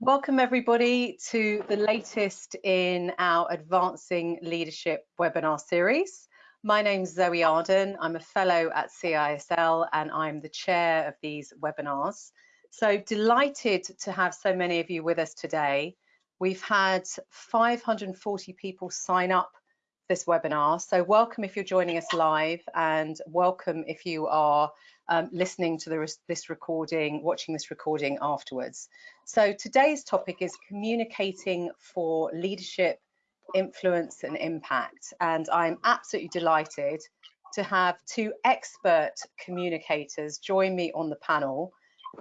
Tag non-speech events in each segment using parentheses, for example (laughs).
Welcome everybody to the latest in our Advancing Leadership webinar series. My name is Zoe Arden. I'm a fellow at CISL and I'm the chair of these webinars. So delighted to have so many of you with us today. We've had 540 people sign up this webinar. So welcome if you're joining us live and welcome if you are um, listening to the, this recording, watching this recording afterwards. So today's topic is communicating for leadership, influence and impact. And I'm absolutely delighted to have two expert communicators join me on the panel.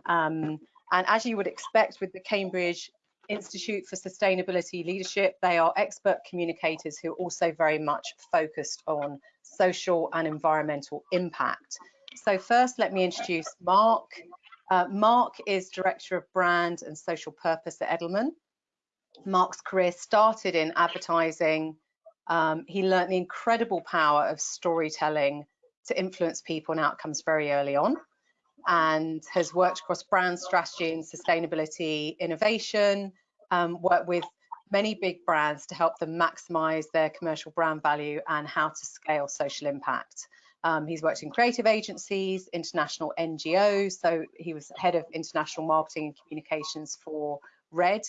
Um, and as you would expect with the Cambridge Institute for Sustainability Leadership, they are expert communicators who are also very much focused on social and environmental impact. So first, let me introduce Mark. Uh, Mark is Director of Brand and Social Purpose at Edelman. Mark's career started in advertising. Um, he learned the incredible power of storytelling to influence people and outcomes very early on and has worked across brand strategy and sustainability innovation, um, worked with many big brands to help them maximize their commercial brand value and how to scale social impact. Um, he's worked in creative agencies, international NGOs, so he was head of international marketing and communications for Red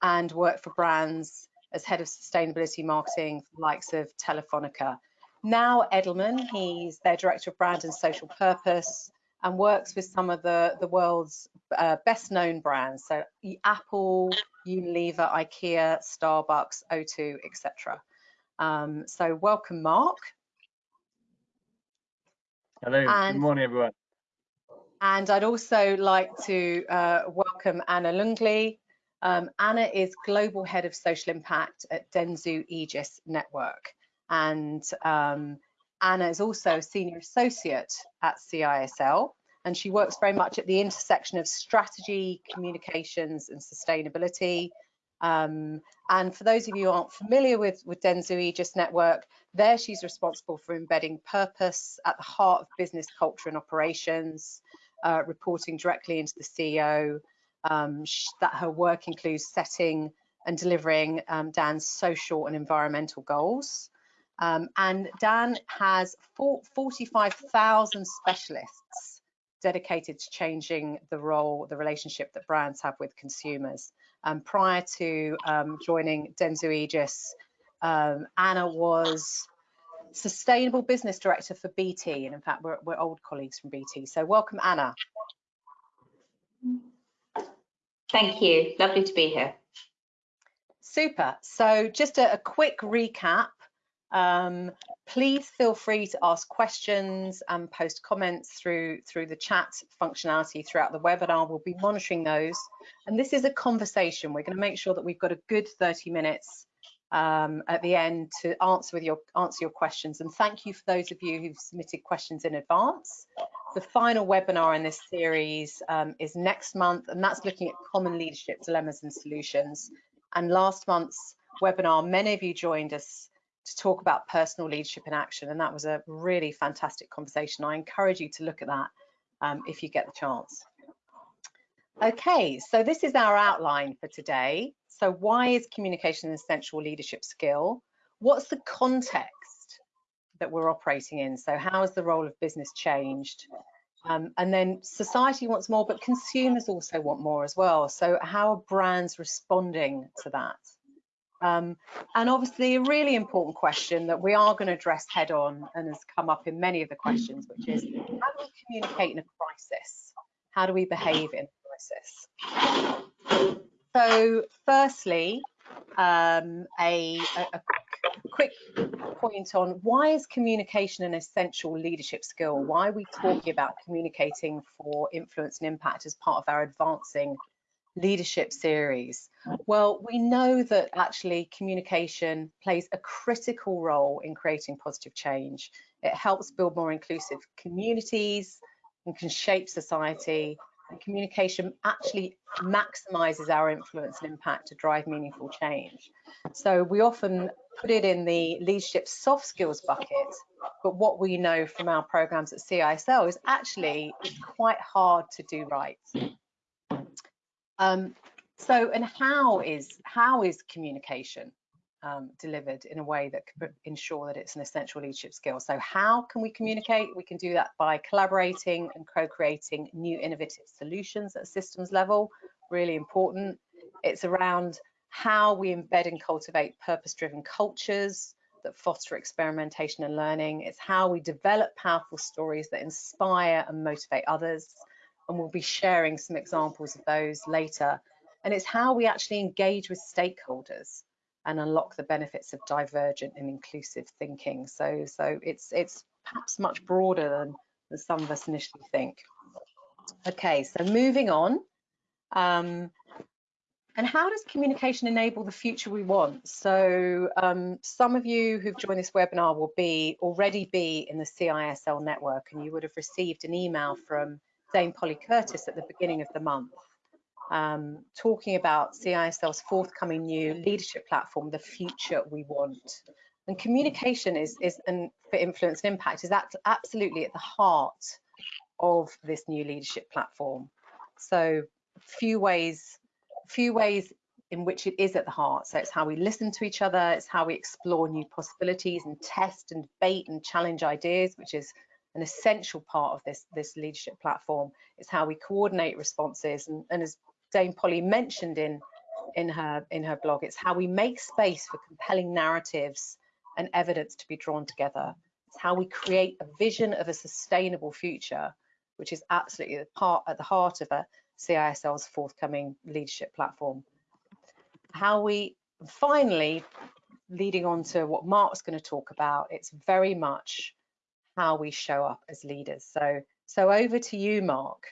and worked for brands as head of sustainability marketing for the likes of Telefonica. Now Edelman, he's their director of brand and social purpose and works with some of the, the world's uh, best known brands, so Apple, Unilever, IKEA, Starbucks, O2, etc. Um, so welcome, Mark. Hello, and, good morning everyone. And I'd also like to uh, welcome Anna Lungley. Um, Anna is Global Head of Social Impact at Dentsu Aegis Network. And um, Anna is also a Senior Associate at CISL, and she works very much at the intersection of strategy, communications, and sustainability. Um, and for those of you who aren't familiar with, with Dentsu Aegis Network, there she's responsible for embedding purpose at the heart of business culture and operations, uh, reporting directly into the CEO. Um, that her work includes setting and delivering um, DAN's social and environmental goals. Um, and Dan has 45,000 specialists dedicated to changing the role, the relationship that brands have with consumers. Um, prior to um, joining Dentsu Aegis, um, Anna was Sustainable Business Director for BT, and in fact, we're, we're old colleagues from BT. So welcome, Anna. Thank you. Lovely to be here. Super. So just a, a quick recap. Um, please feel free to ask questions and post comments through through the chat functionality throughout the webinar. We'll be monitoring those. And this is a conversation. We're going to make sure that we've got a good 30 minutes um, at the end to answer with your answer your questions. And thank you for those of you who've submitted questions in advance. The final webinar in this series um, is next month, and that's looking at common leadership dilemmas and solutions. And last month's webinar, many of you joined us to talk about personal leadership in action, and that was a really fantastic conversation. I encourage you to look at that um, if you get the chance. Okay, so this is our outline for today. So why is communication an essential leadership skill? What's the context that we're operating in? So how has the role of business changed? Um, and then society wants more, but consumers also want more as well. So how are brands responding to that? Um, and obviously a really important question that we are going to address head on and has come up in many of the questions, which is how do we communicate in a crisis? How do we behave in a crisis? So firstly, um, a, a, quick point on why is communication an essential leadership skill? Why are we talking about communicating for influence and impact as part of our advancing leadership series? Well, we know that actually communication plays a critical role in creating positive change. It helps build more inclusive communities and can shape society and communication actually maximizes our influence and impact to drive meaningful change. So we often put it in the leadership soft skills bucket, but what we know from our programs at CISL is actually it's quite hard to do right. Um, so, and how is how is communication um, delivered in a way that could ensure that it's an essential leadership skill? So, how can we communicate? We can do that by collaborating and co-creating new innovative solutions at systems level. Really important. It's around how we embed and cultivate purpose-driven cultures that foster experimentation and learning. It's how we develop powerful stories that inspire and motivate others. And we'll be sharing some examples of those later. And it's how we actually engage with stakeholders and unlock the benefits of divergent and inclusive thinking. So, so it's it's perhaps much broader than, than some of us initially think. Okay, so moving on. Um, and how does communication enable the future we want? So um, some of you who've joined this webinar will be already be in the CISL network and you would have received an email from Dame Polly Courtice at the beginning of the month um, talking about CISL's forthcoming new leadership platform, the future we want. And communication is, is and for influence and impact is that absolutely at the heart of this new leadership platform. So few ways few ways in which it is at the heart. So it's how we listen to each other, it's how we explore new possibilities and test and debate and challenge ideas, which is an essential part of this, this leadership platform. It's how we coordinate responses. And, and as Dame Polly mentioned in, in, her, in her blog, it's how we make space for compelling narratives and evidence to be drawn together. It's how we create a vision of a sustainable future, which is absolutely the part at the heart of a CISL's forthcoming leadership platform. How we finally, leading on to what Mark's going to talk about, it's very much how we show up as leaders. So, so over to you, Mark.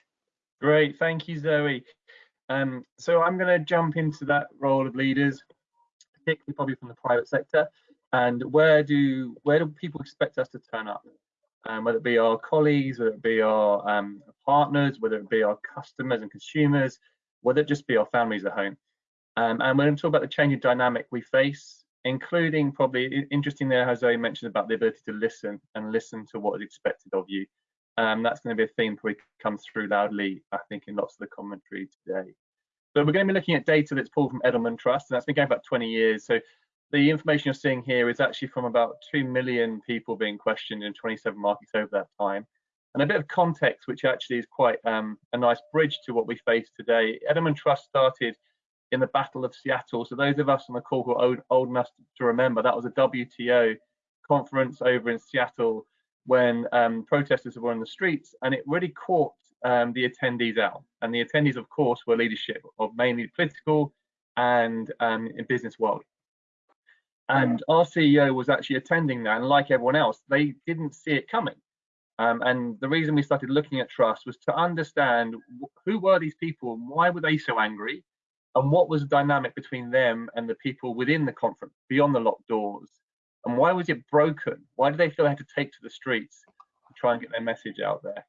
Great, thank you, Zoe. Um, so I'm going to jump into that role of leaders, particularly probably from the private sector, and where do where do people expect us to turn up? um, whether it be our colleagues, whether it be our um, partners, whether it be our customers and consumers, whether it just be our families at home. Um, and we're going to talk about the changing dynamic we face, including probably interesting there, I mentioned about the ability to listen and listen to what is expected of you. Um, that's going to be a theme probably comes through loudly, I think, in lots of the commentary today. So we're going to be looking at data that's pulled from Edelman Trust, and that's been going about 20 years. So the information you're seeing here is actually from about 2 million people being questioned in 27 markets over that time. And a bit of context, which actually is quite um, a nice bridge to what we face today. Edelman Trust started in the Battle of Seattle. So those of us on the call who are old, old enough to remember, that was a WTO conference over in Seattle when um, protesters were on the streets, and it really caught um, the attendees out. And the attendees, of course, were leadership of mainly political and um, in business world. And our CEO was actually attending that, and like everyone else, they didn't see it coming. Um, and the reason we started looking at trust was to understand who were these people and why were they so angry, and what was the dynamic between them and the people within the conference, beyond the locked doors, and why was it broken? Why did they feel they had to take to the streets to try and get their message out there?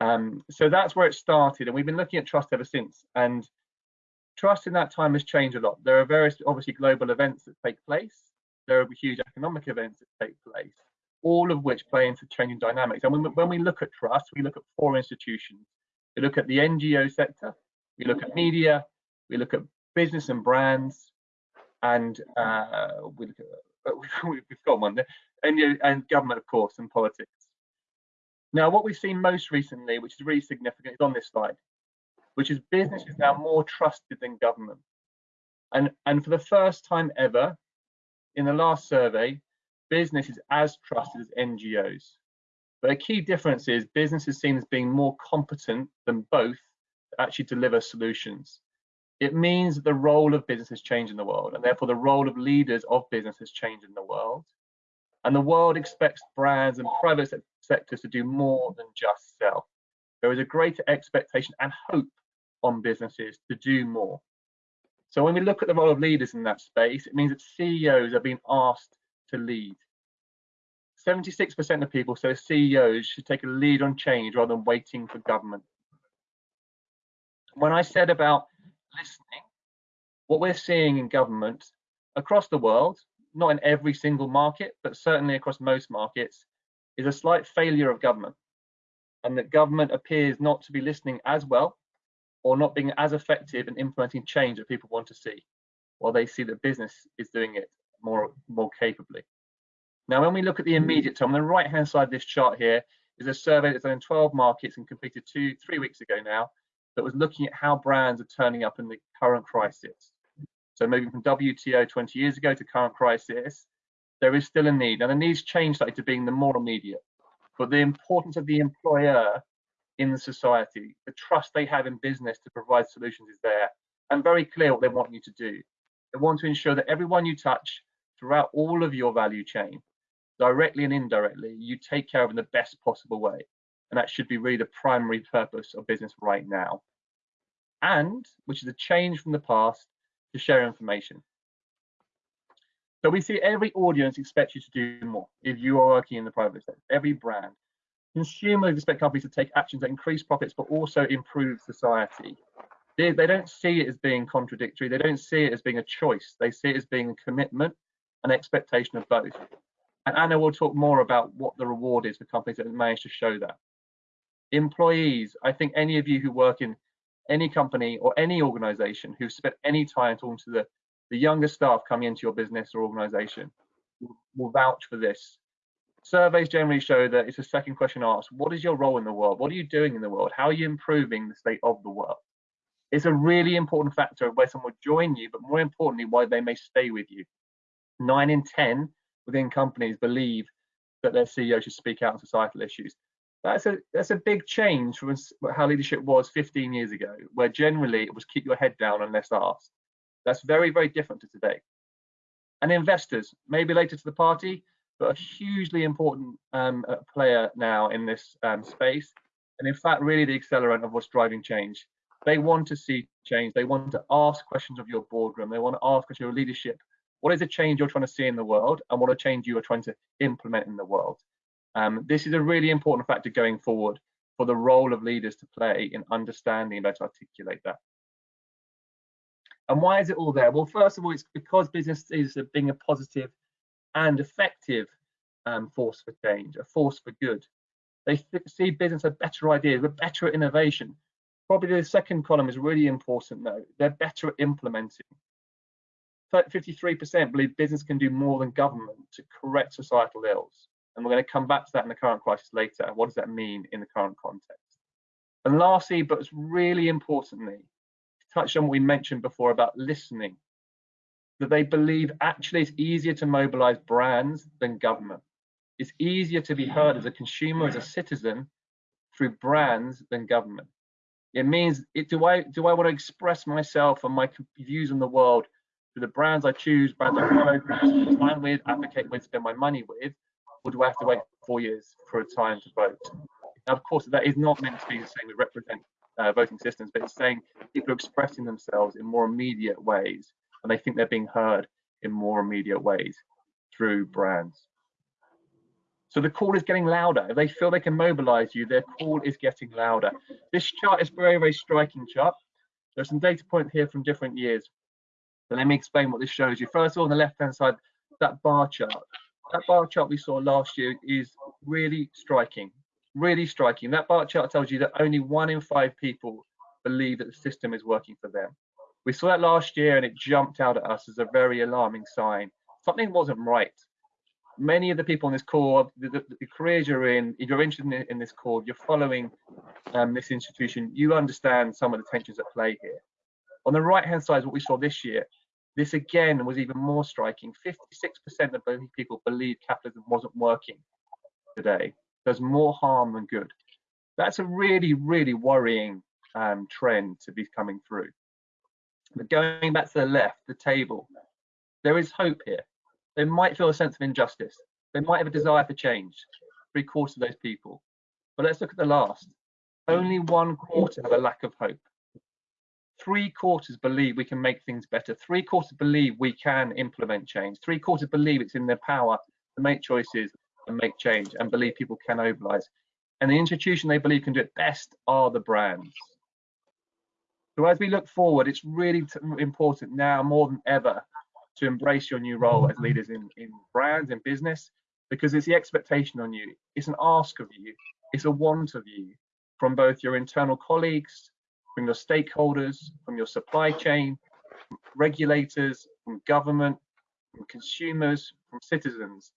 Um, so that's where it started, and we've been looking at trust ever since. And trust in that time has changed a lot. There are various, obviously, global events that take place. There are huge economic events that take place, all of which play into changing dynamics. And when, when we look at trust, we look at four institutions. We look at the NGO sector, we look at media, we look at business and brands, and uh, we look at, (laughs) we've got one there, and, and government, of course, and politics. Now, what we've seen most recently, which is really significant, is on this slide which is business is now more trusted than government. And, and for the first time ever, in the last survey, business is as trusted as NGOs. But a key difference is business is seen as being more competent than both to actually deliver solutions. It means the role of business has changed in the world, and therefore the role of leaders of business has changed in the world. And the world expects brands and private sectors to do more than just sell. There is a greater expectation and hope on businesses to do more. So when we look at the role of leaders in that space, it means that CEOs are being asked to lead. 76% of people say CEOs should take a lead on change rather than waiting for government. When I said about listening, what we're seeing in government across the world, not in every single market, but certainly across most markets, is a slight failure of government. And that government appears not to be listening as well or not being as effective in implementing change that people want to see, while they see that business is doing it more, more capably. Now, when we look at the hmm. immediate term, on the right-hand side of this chart here is a survey that's done in 12 markets and completed two, three weeks ago now, that was looking at how brands are turning up in the current crisis. So moving from WTO 20 years ago to current crisis, there is still a need. and the needs changed slightly to being the more immediate, but the importance of the employer in the society, the trust they have in business to provide solutions is there, and very clear what they want you to do. They want to ensure that everyone you touch throughout all of your value chain, directly and indirectly, you take care of in the best possible way. And that should be really the primary purpose of business right now. And, which is a change from the past, to share information. So we see every audience expects you to do more if you are working in the private sector, every brand. Consumers expect companies to take actions that increase profits but also improve society. They, they don't see it as being contradictory, they don't see it as being a choice, they see it as being a commitment and expectation of both. And Anna will talk more about what the reward is for companies that manage to show that. Employees, I think any of you who work in any company or any organization who've spent any time talking to the, the younger staff coming into your business or organization will vouch for this. Surveys generally show that it's a second question asked, what is your role in the world? What are you doing in the world? How are you improving the state of the world? It's a really important factor of where someone will join you, but more importantly, why they may stay with you. Nine in 10 within companies believe that their CEO should speak out on societal issues that's a that's a big change from how leadership was 15 years ago, where generally it was keep your head down unless asked. That's very very different to today. And investors, maybe later to the party, but a hugely important um, uh, player now in this um, space, and in fact really the accelerant of what's driving change. They want to see change. They want to ask questions of your boardroom. They want to ask of your leadership. What is the change you're trying to see in the world, and what a change you are trying to implement in the world? Um, this is a really important factor going forward for the role of leaders to play in understanding and better articulate that. And why is it all there? Well, first of all, it's because business is being a positive and effective um, force for change, a force for good. They see business as better ideas, we're better at innovation. Probably the second column is really important though. They're better at implementing. 53% believe business can do more than government to correct societal ills. And we're going to come back to that in the current crisis later. What does that mean in the current context? And lastly, but it's really importantly, touch on what we mentioned before about listening, that they believe actually it's easier to mobilize brands than government. It's easier to be heard as a consumer, as a citizen, through brands than government. It means, it, do I do I want to express myself and my views on the world through the brands I choose, brands I follow, spend time with, advocate with, spend my money with, or do I have to wait four years for a time to vote? Now, of course, that is not meant to be same with represent uh, voting systems, but it's saying people are expressing themselves in more immediate ways, and they think they're being heard in more immediate ways through brands. So the call is getting louder. If they feel they can mobilize you, their call is getting louder. This chart is very, very striking chart. There's some data points here from different years. So let me explain what this shows you. First of all, on the left-hand side, that bar chart that bar chart we saw last year is really striking, really striking. That bar chart tells you that only one in five people believe that the system is working for them. We saw that last year and it jumped out at us as a very alarming sign. Something wasn't right. Many of the people on this call, the, the, the careers you're in, if you're interested in, in this call, you're following um, this institution, you understand some of the tensions at play here. On the right hand side is what we saw this year. This again was even more striking. 56% of people believe capitalism wasn't working today. There's more harm than good. That's a really, really worrying um, trend to be coming through. But going back to the left, the table, there is hope here. They might feel a sense of injustice. They might have a desire for change, three quarters of those people. But let's look at the last. Only one quarter have a lack of hope three quarters believe we can make things better. Three quarters believe we can implement change. Three quarters believe it's in their power to make choices and make change and believe people can mobilize. And the institution they believe can do it best are the brands. So as we look forward, it's really important now more than ever to embrace your new role as leaders in, in brands and business because it's the expectation on you. It's an ask of you. It's a want of you from both your internal colleagues, from your stakeholders, from your supply chain, from regulators, from government, from consumers, from citizens.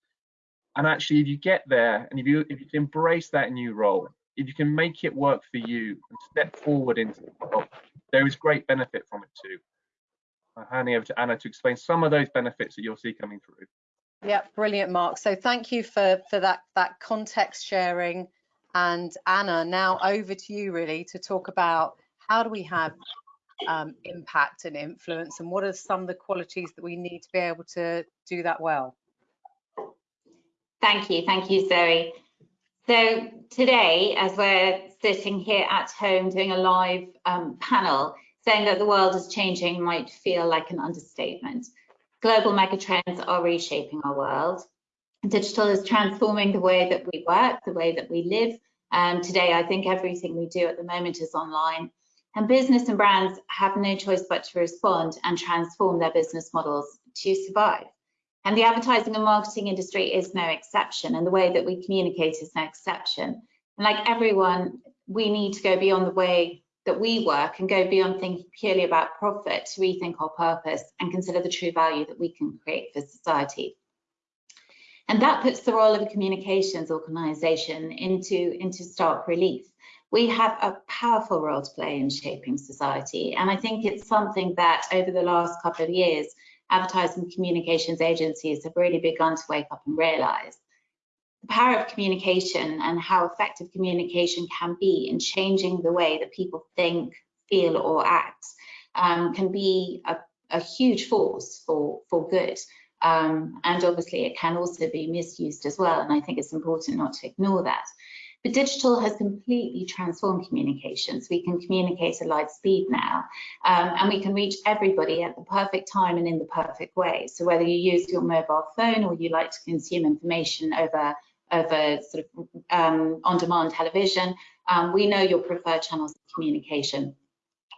And actually, if you get there and if you if you embrace that new role, if you can make it work for you and step forward into the world, there is great benefit from it too. I'm handing over to Anna to explain some of those benefits that you'll see coming through. Yeah, brilliant, Mark. So thank you for for that that context sharing. And Anna, now over to you really to talk about how do we have um, impact and influence and what are some of the qualities that we need to be able to do that well? Thank you, thank you, Zoe. So today, as we're sitting here at home doing a live um, panel, saying that the world is changing might feel like an understatement. Global megatrends are reshaping our world. Digital is transforming the way that we work, the way that we live. And today, I think everything we do at the moment is online. And business and brands have no choice but to respond and transform their business models to survive. And the advertising and marketing industry is no exception, and the way that we communicate is no exception. And like everyone, we need to go beyond the way that we work and go beyond thinking purely about profit to rethink our purpose and consider the true value that we can create for society. And that puts the role of a communications organisation into, into stark relief. We have a powerful role to play in shaping society. And I think it's something that over the last couple of years, advertising communications agencies have really begun to wake up and realise. The power of communication and how effective communication can be in changing the way that people think, feel or act um, can be a, a, huge force for, for good. Um, and obviously it can also be misused as well. And I think it's important not to ignore that. But digital has completely transformed communications. We can communicate at light speed now, um, and we can reach everybody at the perfect time and in the perfect way. So whether you use your mobile phone or you like to consume information over over sort of um, on-demand television, um, we know your preferred channels of communication.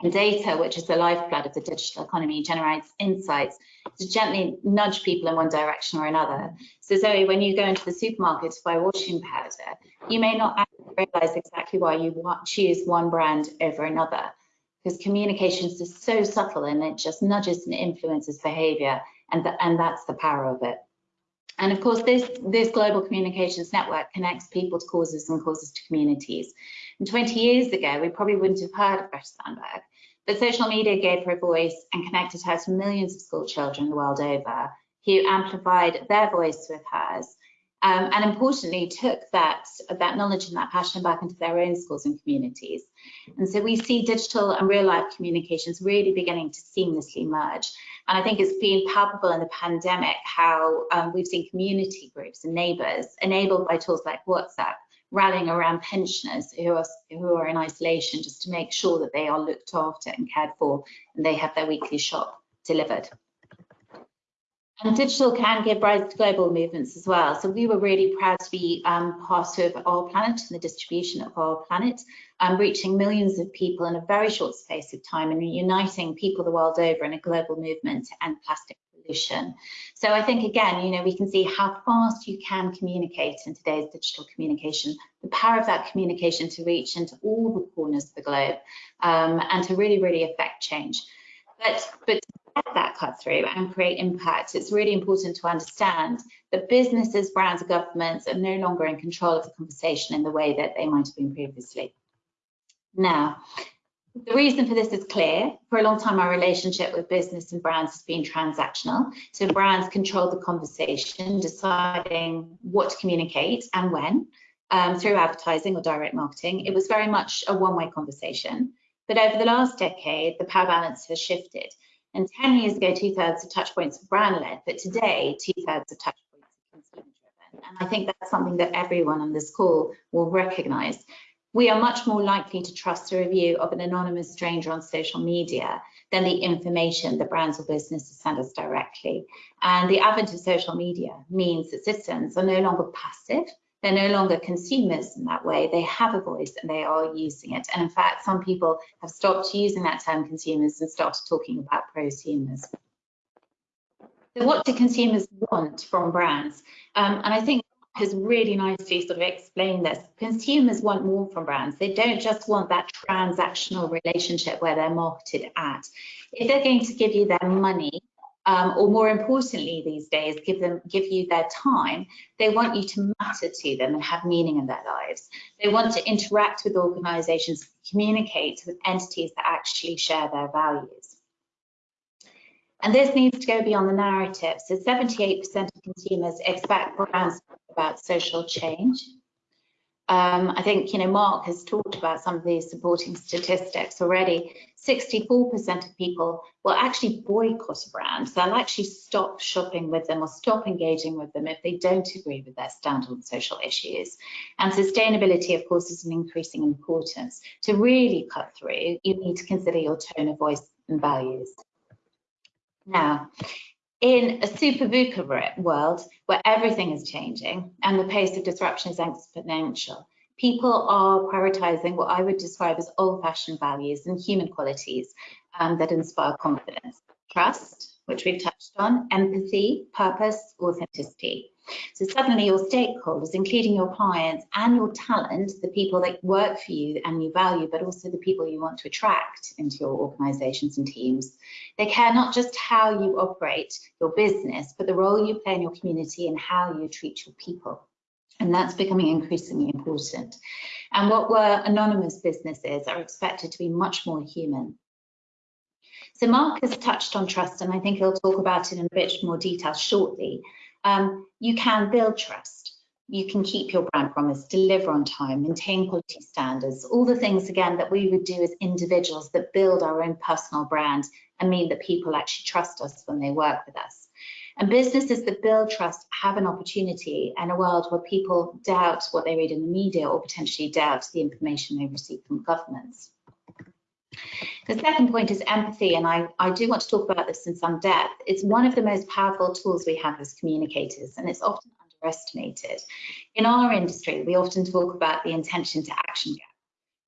And data, which is the lifeblood of the digital economy, generates insights to gently nudge people in one direction or another. So Zoe, when you go into the supermarket to buy washing powder, you may not realize exactly why you choose one brand over another because communications is so subtle and it just nudges and influences behavior and, the, and that's the power of it. And of course, this, this global communications network connects people to causes and causes to communities. And 20 years ago, we probably wouldn't have heard of Greta Thunberg, but social media gave her a voice and connected her to millions of school children the world over who amplified their voice with hers. Um, and importantly, took that, that knowledge and that passion back into their own schools and communities. And so we see digital and real life communications really beginning to seamlessly merge. And I think it's been palpable in the pandemic how um, we've seen community groups and neighbours enabled by tools like WhatsApp rallying around pensioners who are who are in isolation just to make sure that they are looked after and cared for and they have their weekly shop delivered. And digital can give rise to global movements as well. So we were really proud to be um, part of Our Planet and the distribution of Our Planet, um, reaching millions of people in a very short space of time and uniting people the world over in a global movement and plastic pollution. So I think, again, you know, we can see how fast you can communicate in today's digital communication, the power of that communication to reach into all the corners of the globe um, and to really, really affect change. But, but that cut through and create impact, it's really important to understand that businesses, brands, and governments are no longer in control of the conversation in the way that they might have been previously. Now, the reason for this is clear. For a long time, our relationship with business and brands has been transactional. So brands control the conversation, deciding what to communicate and when um, through advertising or direct marketing. It was very much a one-way conversation. But over the last decade, the power balance has shifted. And 10 years ago, two thirds of touchpoints were brand led, but today, two thirds of touchpoints are consumer driven. And I think that's something that everyone on this call will recognize. We are much more likely to trust a review of an anonymous stranger on social media than the information that brands or businesses send us directly. And the advent of social media means that citizens are no longer passive, they're no longer consumers in that way. They have a voice and they are using it. And in fact, some people have stopped using that term consumers and started talking about prosumers. So what do consumers want from brands? Um, and I think has really nicely sort of explained this. Consumers want more from brands. They don't just want that transactional relationship where they're marketed at. If they're going to give you their money, um, or more importantly these days, give them give you their time, they want you to matter to them and have meaning in their lives. They want to interact with organizations, communicate with entities that actually share their values. And this needs to go beyond the narrative. So 78% of consumers expect brands about social change. Um, I think, you know, Mark has talked about some of these supporting statistics already. 64% of people will actually boycott a brand. They'll actually stop shopping with them or stop engaging with them if they don't agree with their stand on social issues. And sustainability, of course, is an increasing importance. To really cut through, you need to consider your tone of voice and values. Now, in a super VUCA world where everything is changing and the pace of disruption is exponential, people are prioritizing what I would describe as old-fashioned values and human qualities um, that inspire confidence. Trust, which we've touched on, empathy, purpose, authenticity. So suddenly your stakeholders, including your clients and your talent, the people that work for you and you value, but also the people you want to attract into your organizations and teams. They care not just how you operate your business, but the role you play in your community and how you treat your people. And that's becoming increasingly important. And what were anonymous businesses are expected to be much more human. So Mark has touched on trust, and I think he'll talk about it in a bit more detail shortly um, you can build trust. You can keep your brand promise, deliver on time, maintain quality standards, all the things, again, that we would do as individuals that build our own personal brand and mean that people actually trust us when they work with us. And businesses that build trust have an opportunity in a world where people doubt what they read in the media or potentially doubt the information they receive from governments. The second point is empathy, and I, I do want to talk about this in some depth. It's one of the most powerful tools we have as communicators, and it's often underestimated. In our industry, we often talk about the intention to action gap.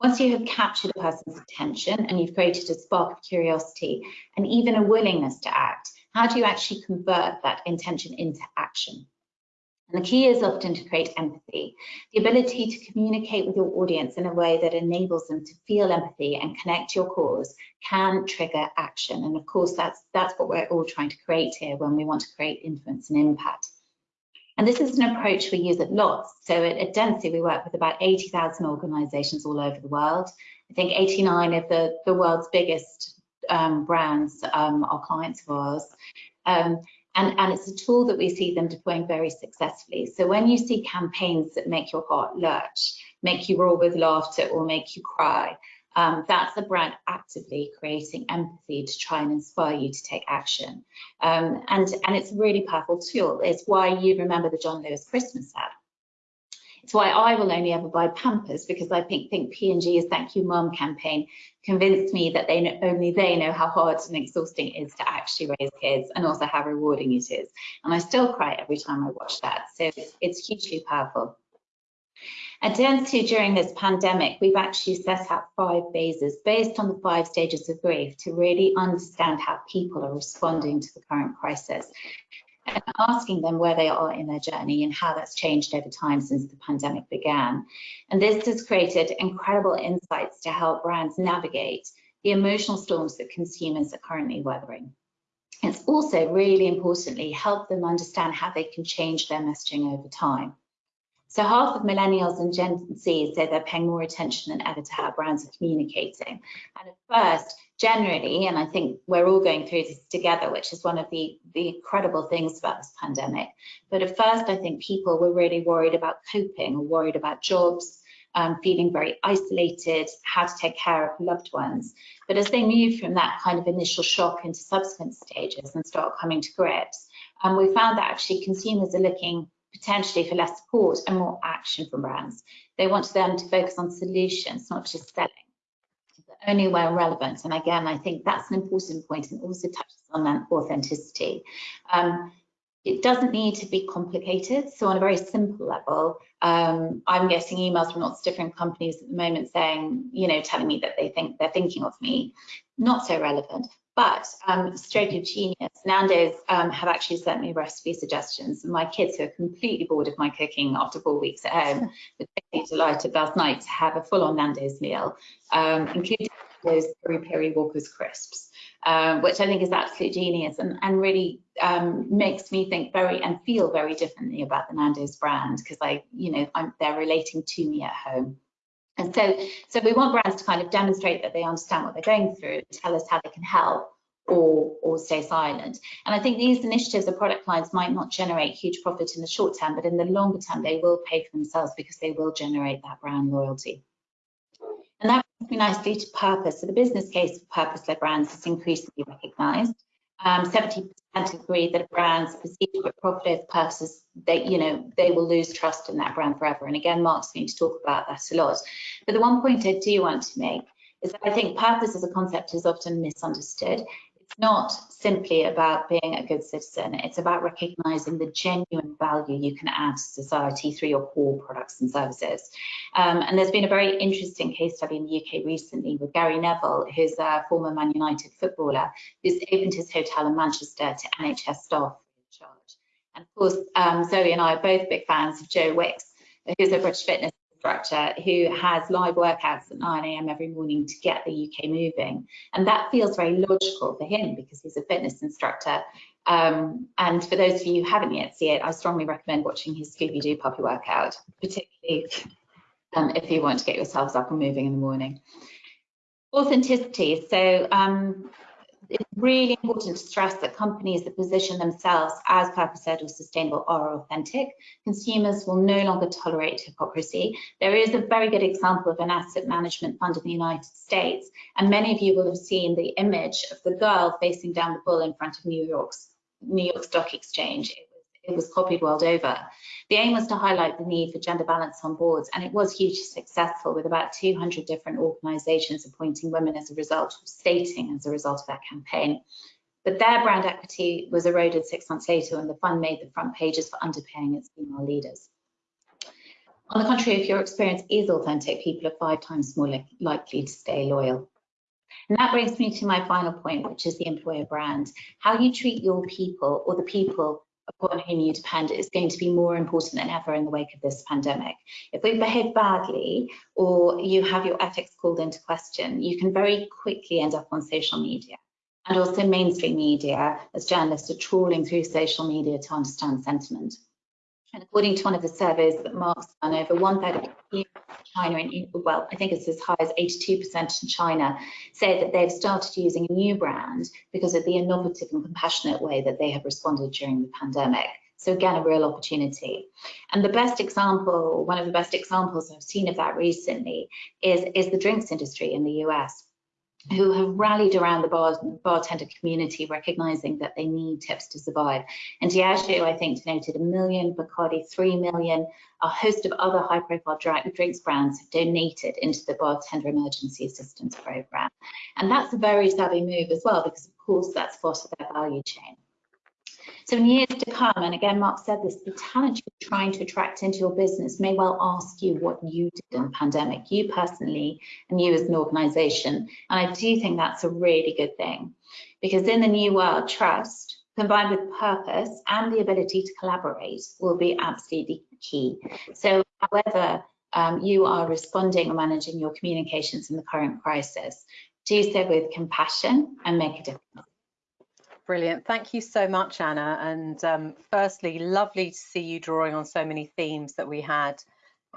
Once you have captured a person's attention and you've created a spark of curiosity and even a willingness to act, how do you actually convert that intention into action? And the key is often to create empathy, the ability to communicate with your audience in a way that enables them to feel empathy and connect your cause can trigger action. And of course, that's, that's what we're all trying to create here when we want to create influence and impact. And this is an approach we use at lots. So at, at we work with about 80,000 organizations all over the world. I think 89 of the, the world's biggest um, brands um, are clients of ours. Um, and, and it's a tool that we see them deploying very successfully. So when you see campaigns that make your heart lurch, make you roar with laughter or make you cry, um, that's a brand actively creating empathy to try and inspire you to take action. Um, and, and it's a really powerful tool. It's why you remember the John Lewis Christmas ad. It's why I will only ever buy Pampers because I think, think P&G's Thank You Mum campaign convinced me that they know, only they know how hard and exhausting it is to actually raise kids and also how rewarding it is. And I still cry every time I watch that. So it's, it's hugely powerful. At Dentsu during this pandemic, we've actually set out five phases based on the five stages of grief to really understand how people are responding to the current crisis and asking them where they are in their journey and how that's changed over time since the pandemic began. And this has created incredible insights to help brands navigate the emotional storms that consumers are currently weathering. It's also really importantly helped them understand how they can change their messaging over time. So half of millennials and Gen Z say they're paying more attention than ever to how brands are communicating. And at first, generally, and I think we're all going through this together, which is one of the, the incredible things about this pandemic. But at first, I think people were really worried about coping or worried about jobs, um, feeling very isolated, how to take care of loved ones. But as they move from that kind of initial shock into subsequent stages and start coming to grips, um, we found that actually consumers are looking potentially for less support and more action from brands. They want them to focus on solutions, not just selling. Only where relevant. And again, I think that's an important point and also touches on authenticity. Um, it doesn't need to be complicated. So on a very simple level, um, I'm getting emails from lots of different companies at the moment saying, you know, telling me that they think they're thinking of me. Not so relevant But um, stroke of genius, Nando's um, have actually sent me recipe suggestions. And my kids who are completely bored of my cooking after four weeks at home (laughs) were totally delighted last night to have a full-on Nando's meal, um, including those peri peri Walker's crisps, um, which I think is absolute genius and, and really um, makes me think very and feel very differently about the Nando's brand because I, you know, I'm, they're relating to me at home. And so, so we want brands to kind of demonstrate that they understand what they're going through, tell us how they can help, or, or stay silent. And I think these initiatives or product lines might not generate huge profit in the short term, but in the longer term, they will pay for themselves because they will generate that brand loyalty. And that brings me nicely to purpose. So the business case for purpose-led brands is increasingly recognised. Um, 70% agree that a brands perceived to profit purposes, they, you know, they will lose trust in that brand forever. And again, Mark's going to talk about that a lot. But the one point I do want to make is that I think purpose as a concept is often misunderstood not simply about being a good citizen. It's about recognizing the genuine value you can add to society through your core products and services. Um, and there's been a very interesting case study in the UK recently with Gary Neville, who's a former Man United footballer, who's opened his hotel in Manchester to NHS staff of charge. And of course, um, Zoe and I are both big fans of Joe Wicks, who's a British fitness instructor who has live workouts at 9 a.m. every morning to get the UK moving. And that feels very logical for him because he's a fitness instructor. Um, and for those of you who haven't yet seen it, I strongly recommend watching his Scooby-Doo puppy workout, particularly um, if you want to get yourselves up and moving in the morning. Authenticity. So um, it's really important to stress that companies that position themselves as purpose-led or sustainable are authentic. Consumers will no longer tolerate hypocrisy. There is a very good example of an asset management fund in the United States, and many of you will have seen the image of the girl facing down the bull in front of New York's New York Stock Exchange. It was copied world over. The aim was to highlight the need for gender balance on boards, and it was hugely successful with about 200 different organisations appointing women as a result, stating as a result of that campaign. But their brand equity was eroded six months later when the fund made the front pages for underpaying its female leaders. On the contrary, if your experience is authentic, people are five times more li likely to stay loyal. And that brings me to my final point, which is the employer brand. How you treat your people or the people upon whom you depend is going to be more important than ever in the wake of this pandemic. If we behave badly or you have your ethics called into question, you can very quickly end up on social media. And also mainstream media, as journalists are trawling through social media to understand sentiment. And according to one of the surveys that Mark's done, over one third of China, and well, I think it's as high as 82% in China, say that they've started using a new brand because of the innovative and compassionate way that they have responded during the pandemic. So again, a real opportunity. And the best example, one of the best examples I've seen of that recently is, is the drinks industry in the US who have rallied around the bar, bartender community, recognizing that they need tips to survive. And Diageo, I think, donated a million, Bacardi, three million. A host of other high-profile drinks brands have donated into the Bartender Emergency Assistance Program. And that's a very savvy move as well, because of course that's part of their value chain. So in years to come, and again, Mark said this, the talent you're trying to attract into your business may well ask you what you did in the pandemic, you personally, and you as an organization. And I do think that's a really good thing because in the new world, trust combined with purpose and the ability to collaborate will be absolutely key. So however um, you are responding or managing your communications in the current crisis, do so with compassion and make a difference. Brilliant. Thank you so much, Anna. And um, firstly, lovely to see you drawing on so many themes that we had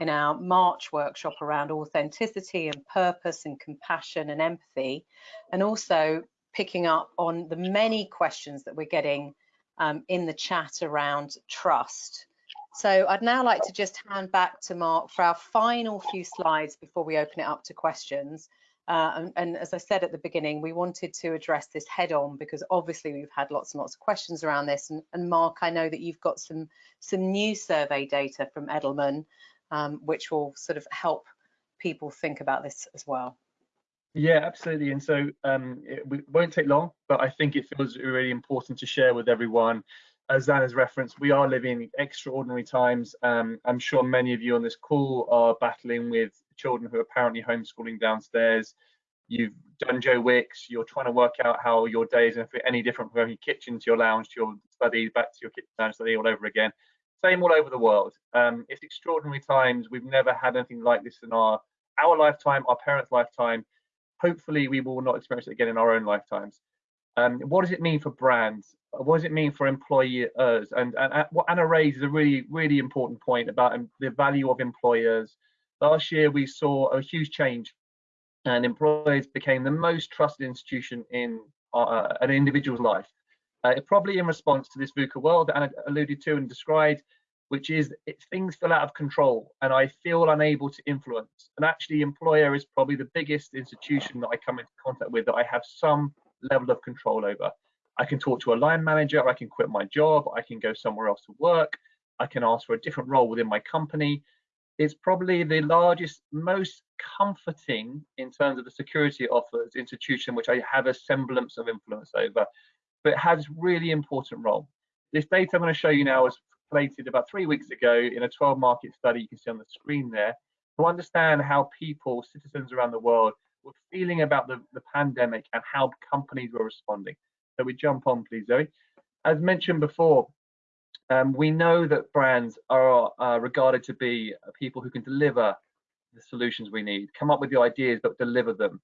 in our March workshop around authenticity and purpose and compassion and empathy, and also picking up on the many questions that we're getting um, in the chat around trust. So I'd now like to just hand back to Mark for our final few slides before we open it up to questions. Uh, and, and, as I said at the beginning, we wanted to address this head on because obviously we've had lots and lots of questions around this. And, and Mark, I know that you've got some some new survey data from Edelman, um, which will sort of help people think about this as well. Yeah, absolutely. And so um, it, won't take long, but I think it feels really important to share with everyone. As Anna's referenced, we are living extraordinary times. Um, I'm sure many of you on this call are battling with children who are apparently homeschooling downstairs. you've done Joe Wicks, you're trying to work out how your day is any different from your kitchen to your lounge to your study, back to your kitchen lounge study all over again. Same all over the world. Um, it's extraordinary times. We've never had anything like this in our our lifetime, our parents' lifetime. Hopefully, we will not experience it again in our own lifetimes. Um, what does it mean for brands? What does it mean for employers? And, and, and what Anna raised is a really, really important point about the value of employers. Last year, we saw a huge change and employers became the most trusted institution in uh, an individual's life. Uh, probably in response to this VUCA world that Anna alluded to and described, which is it, things feel out of control and I feel unable to influence. And actually, employer is probably the biggest institution that I come into contact with that I have some level of control over. I can talk to a line manager, I can quit my job, I can go somewhere else to work, I can ask for a different role within my company. It's probably the largest, most comforting in terms of the security it offers institution which I have a semblance of influence over, but has really important role. This data I'm going to show you now was collated about three weeks ago in a 12 market study you can see on the screen there to understand how people, citizens around the world, were feeling about the, the pandemic and how companies were responding. So we jump on, please, Zoe. As mentioned before, um, we know that brands are uh, regarded to be people who can deliver the solutions we need, come up with the ideas, but deliver them.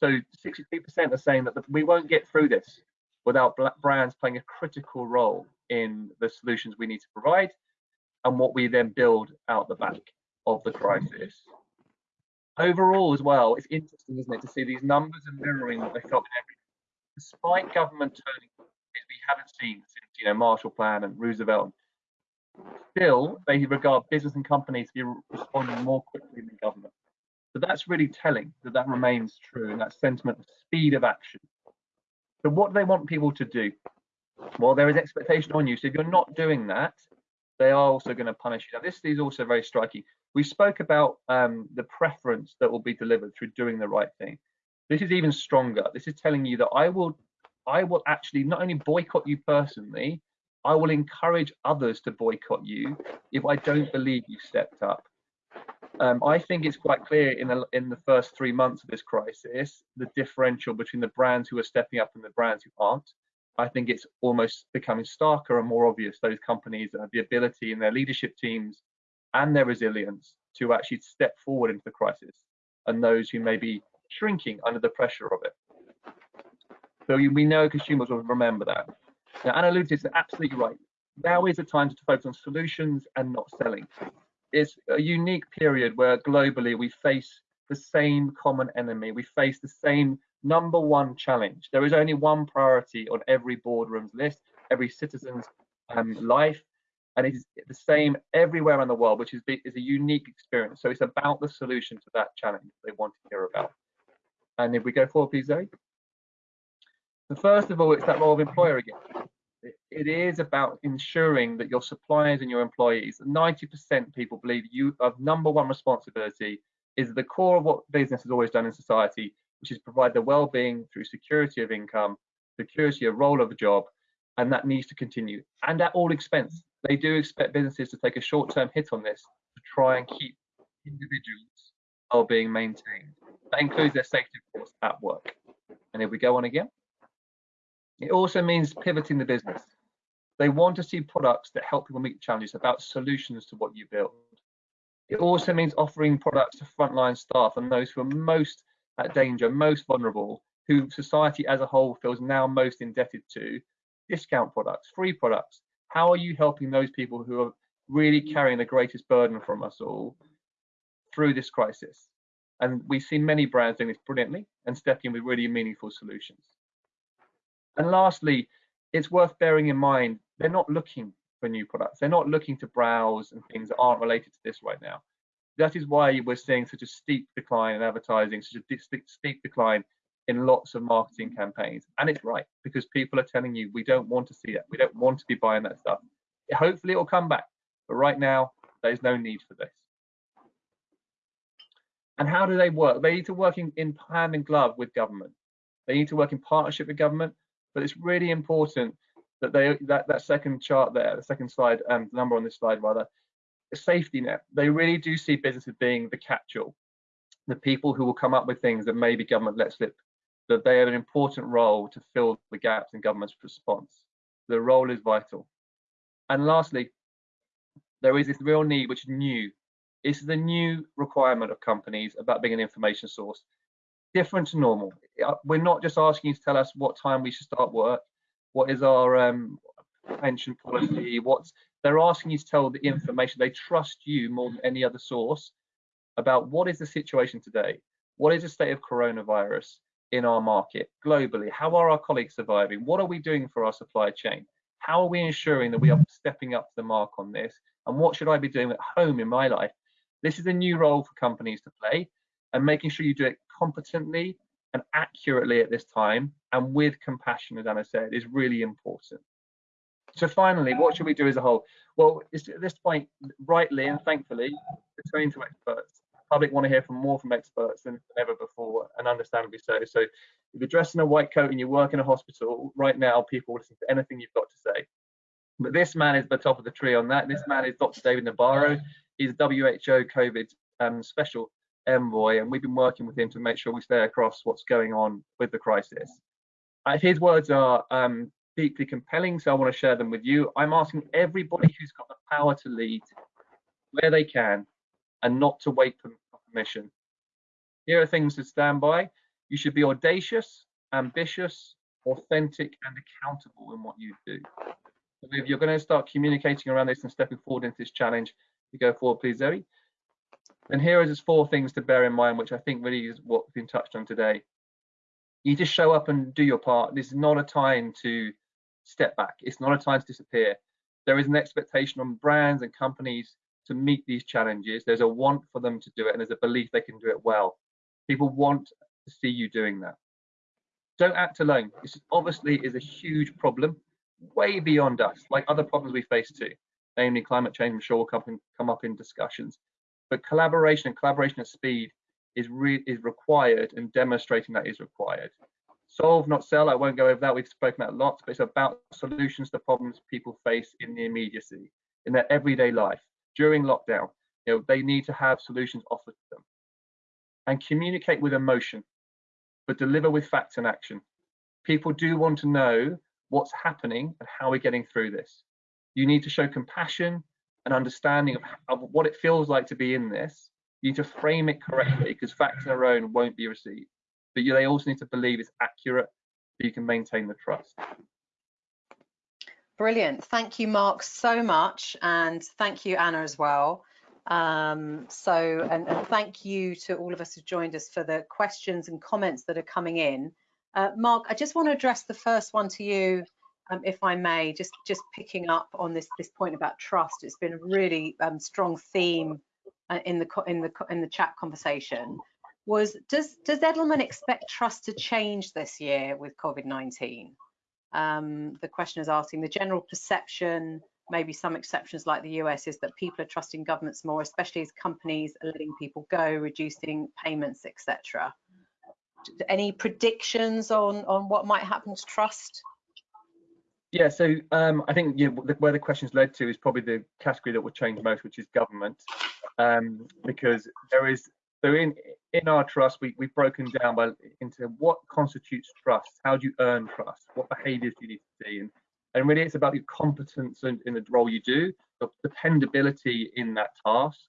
So 63% are saying that we won't get through this without brands playing a critical role in the solutions we need to provide and what we then build out the back of the crisis. Overall, as well, it's interesting, isn't it, to see these numbers and mirroring what they felt in every. Despite government turning, we haven't seen since you know Marshall Plan and Roosevelt still they regard business and companies to be responding more quickly than government. So that's really telling that that remains true and that sentiment of speed of action. So what do they want people to do? Well, there is expectation on you. So if you're not doing that, they are also going to punish you. Now, this is also very striking. We spoke about um, the preference that will be delivered through doing the right thing. This is even stronger. This is telling you that I will, I will actually not only boycott you personally, I will encourage others to boycott you if I don't believe you stepped up. Um, I think it's quite clear in the, in the first three months of this crisis, the differential between the brands who are stepping up and the brands who aren't. I think it's almost becoming starker and more obvious those companies have the ability in their leadership teams and their resilience to actually step forward into the crisis and those who may be shrinking under the pressure of it. So we know consumers will remember that. Now, Anna alluded is absolutely right. Now is the time to focus on solutions and not selling. It's a unique period where globally we face the same common enemy. We face the same number one challenge. There is only one priority on every boardroom's list, every citizen's um, life, and it is the same everywhere in the world, which is, is a unique experience. So it's about the solution to that challenge they want to hear about. And if we go forward, please, Zoe. So first of all, it's that role of employer again. It is about ensuring that your suppliers and your employees, 90% people believe you have number one responsibility is the core of what business has always done in society, which is provide the well-being through security of income, security of role of a job, and that needs to continue. And at all expense, they do expect businesses to take a short-term hit on this to try and keep individuals well-being maintained. That includes their safety, of course, at work. And if we go on again, it also means pivoting the business. They want to see products that help people meet challenges about solutions to what you build. It also means offering products to frontline staff and those who are most at danger, most vulnerable, who society as a whole feels now most indebted to, discount products, free products. How are you helping those people who are really carrying the greatest burden from us all through this crisis? And we've seen many brands doing this brilliantly and stepping in with really meaningful solutions. And lastly, it's worth bearing in mind they're not looking for new products. They're not looking to browse and things that aren't related to this right now. That is why we're seeing such a steep decline in advertising, such a steep decline in lots of marketing campaigns. And it's right because people are telling you we don't want to see that. We don't want to be buying that stuff. Hopefully it will come back. But right now, there's no need for this. And how do they work? They need to work in, in hand in glove with government. They need to work in partnership with government, but it's really important that they that that second chart there, the second slide, um, number on this slide rather, safety net. They really do see businesses being the catch-all. the people who will come up with things that maybe government let slip, that they have an important role to fill the gaps in government's response. The role is vital. And lastly, there is this real need, which is new. Is a new requirement of companies about being an information source, different to normal. Uh, we're not just asking you to tell us what time we should start work, what is our um, pension policy, what's they're asking you to tell the information. They trust you more than any other source about what is the situation today, what is the state of coronavirus in our market globally, how are our colleagues surviving, what are we doing for our supply chain, how are we ensuring that we are stepping up to the mark on this, and what should I be doing at home in my life. This is a new role for companies to play, and making sure you do it competently and accurately at this time and with compassion, as Anna said, is really important. So finally, what should we do as a whole? Well, at this point, rightly and thankfully, returning to experts. The public want to hear from more from experts than ever before, and understandably so. So if you're dressed in a white coat and you work in a hospital, right now people will listen to anything you've got to say. But this man is the top of the tree on that. This man is Dr. David Nabarro. He's a WHO COVID um, special envoy, and we've been working with him to make sure we stay across what's going on with the crisis. Uh, his words are um, deeply compelling, so I want to share them with you. I'm asking everybody who's got the power to lead where they can and not to wait for permission. Here are things to stand by. You should be audacious, ambitious, authentic, and accountable in what you do. So if you're going to start communicating around this and stepping forward into this challenge, you go forward, please, Zoe. And here are just four things to bear in mind, which I think really is what's been touched on today. You just show up and do your part. This is not a time to step back. It's not a time to disappear. There is an expectation on brands and companies to meet these challenges. There's a want for them to do it, and there's a belief they can do it well. People want to see you doing that. Don't act alone. This obviously is a huge problem, way beyond us, like other problems we face too, namely climate change. I'm sure will come, come up in discussions. But collaboration and collaboration at speed is, is required and demonstrating that is required. Solve, not sell, I won't go over that, we've spoken about lots, but it's about solutions to problems people face in the immediacy, in their everyday life, during lockdown. You know, they need to have solutions offered to them. And communicate with emotion, but deliver with facts and action. People do want to know what's happening and how we're getting through this. You need to show compassion an understanding of, of what it feels like to be in this. You need to frame it correctly because facts on their own won't be received. But you, they also need to believe it's accurate so you can maintain the trust. Brilliant. Thank you, Mark, so much. And thank you, Anna, as well. Um, so, and, and, thank you to all of us who joined us for the questions and comments that are coming in. Uh, Mark, I just want to address the first one to you um, if I may, just just picking up on this this point about trust. It's been a really um, strong theme uh, in the in the in the chat conversation. Was does does Edelman expect trust to change this year with COVID-19? Um, the question is asking the general perception, maybe some exceptions like the US, is that people are trusting governments more, especially as companies are letting people go, reducing payments, etc. Any predictions on on what might happen to trust yeah, so um, I think you know, where the questions led to is probably the category that will change most, which is government, um, because there is so in in our trust we we've broken down by into what constitutes trust, how do you earn trust, what behaviours do you need to see, and and really it's about your competence in, in the role you do, the dependability in that task,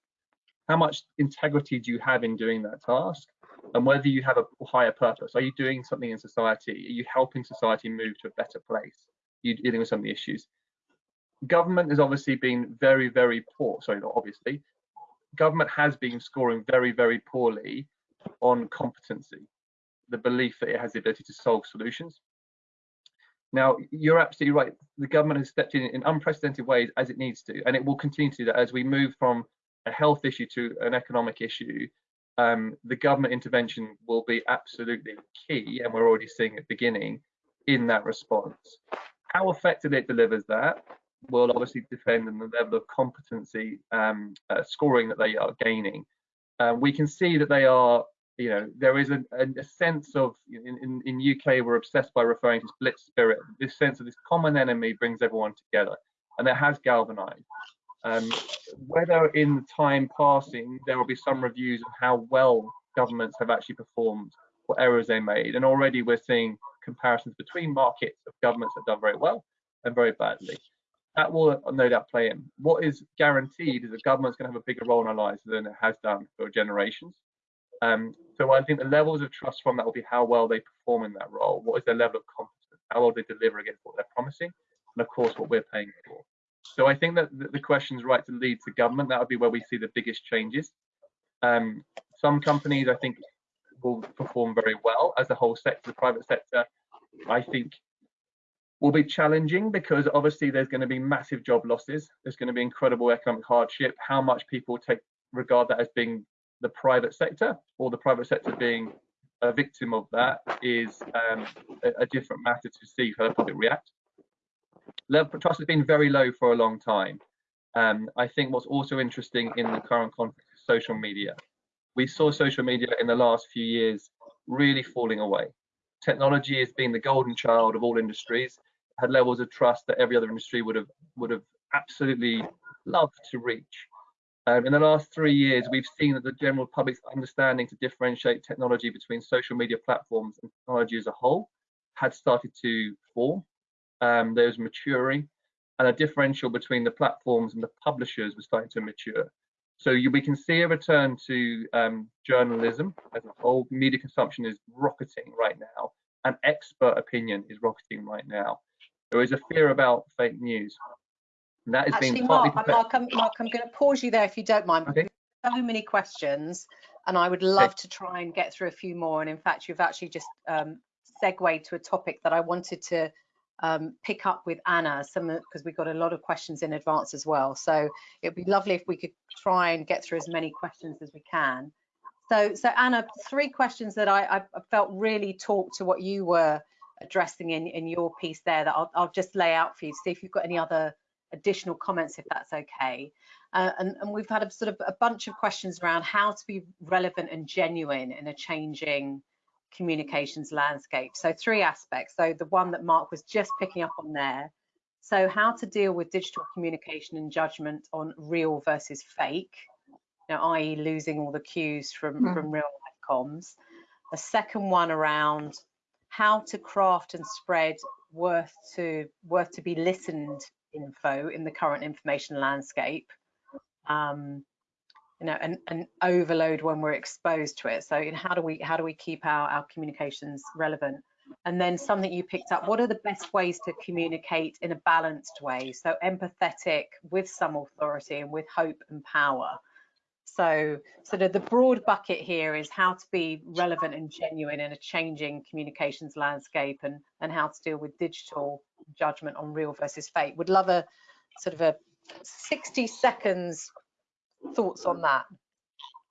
how much integrity do you have in doing that task, and whether you have a higher purpose. Are you doing something in society? Are you helping society move to a better place? You're dealing with some of the issues. Government has obviously been very, very poor. Sorry, not obviously. Government has been scoring very, very poorly on competency, the belief that it has the ability to solve solutions. Now, you're absolutely right. The government has stepped in in unprecedented ways as it needs to, and it will continue to do that as we move from a health issue to an economic issue. Um, the government intervention will be absolutely key, and we're already seeing it beginning in that response. How effective it delivers that will obviously depend on the level of competency um, uh, scoring that they are gaining. Um, we can see that they are, you know, there is a, a sense of, in, in, in, UK, we're obsessed by referring to Blitz spirit. This sense of this common enemy brings everyone together, and it has galvanized. Um, whether in the time passing there will be some reviews of how well governments have actually performed, what errors they made. And already we're seeing comparisons between markets of governments that have done very well and very badly. That will no doubt play in. What is guaranteed is that government's going to have a bigger role in our lives than it has done for generations. Um, so I think the levels of trust from that will be how well they perform in that role. What is their level of competence? How well they deliver against what they're promising? And of course, what we're paying for. So I think that the question is right to lead to government. That would be where we see the biggest changes. Um, some companies, I think, will perform very well as a whole sector. The private sector, I think, will be challenging because obviously there's going to be massive job losses. There's going to be incredible economic hardship. How much people take regard that as being the private sector or the private sector being a victim of that is um, a, a, different matter to see how the public react. Level trust has been very low for a long time. Um, I think what's also interesting in the current context is social media. We saw social media in the last few years really falling away. Technology has been the golden child of all industries, had levels of trust that every other industry would have would have absolutely loved to reach. Um, in the last three years, we've seen that the general public's understanding to differentiate technology between social media platforms and technology as a whole had started to form. Um, there was maturing, and a differential between the platforms and the publishers was starting to mature. So you, we can see a return to um, journalism as a whole. Media consumption is rocketing right now, and expert opinion is rocketing right now. There is a fear about fake news. And that is Actually, being Mark, partly Mark, I'm, Mark, I'm going to pause you there if you don't mind. Okay. So many questions, and I would love to try and get through a few more. And in fact, you've actually just um, segued to a topic that I wanted to um, pick up with Anna, some because we got a lot of questions in advance as well. So it'd be lovely if we could try and get through as many questions as we can. So, so Anna, three questions that I, I felt really talked to what you were addressing in, in your piece there that I'll, I'll just lay out for you, to see if you've got any other additional comments, if that's okay. Uh, and, and, we've had a sort of a bunch of questions around how to be relevant and genuine in a changing communications landscape. So three aspects. So the one that Mark was just picking up on there. So how to deal with digital communication and judgment on real versus fake, you know, i.e. losing all the cues from, mm. from real life comms. The second one around how to craft and spread worth to worth to be listened info in the current information landscape um, you know and, and overload when we're exposed to it. So you know, how do we how do we keep our, our communications relevant? And then something you picked up what are the best ways to communicate in a balanced way? So empathetic with some authority and with hope and power. So, sort of the broad bucket here is how to be relevant and genuine in a changing communications landscape and, and how to deal with digital judgment on real versus fake. Would love a sort of a 60 seconds thoughts on that.